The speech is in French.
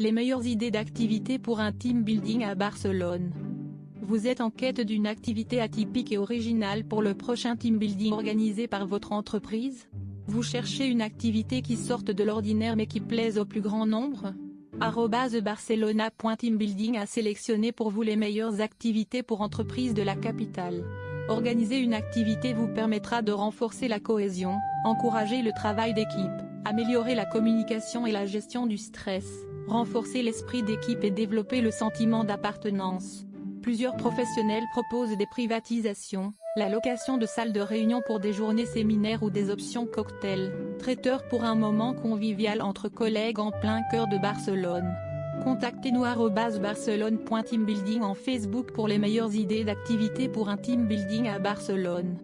Les meilleures idées d'activités pour un team building à Barcelone. Vous êtes en quête d'une activité atypique et originale pour le prochain team building organisé par votre entreprise? Vous cherchez une activité qui sorte de l'ordinaire mais qui plaise au plus grand nombre? Barcelona.teambuilding a sélectionné pour vous les meilleures activités pour entreprises de la capitale. Organiser une activité vous permettra de renforcer la cohésion, encourager le travail d'équipe, améliorer la communication et la gestion du stress, renforcer l'esprit d'équipe et développer le sentiment d'appartenance. Plusieurs professionnels proposent des privatisations, la location de salles de réunion pour des journées séminaires ou des options cocktails, traiteurs pour un moment convivial entre collègues en plein cœur de Barcelone. Contactez-nous barcelone.teambuilding en Facebook pour les meilleures idées d'activités pour un team building à Barcelone.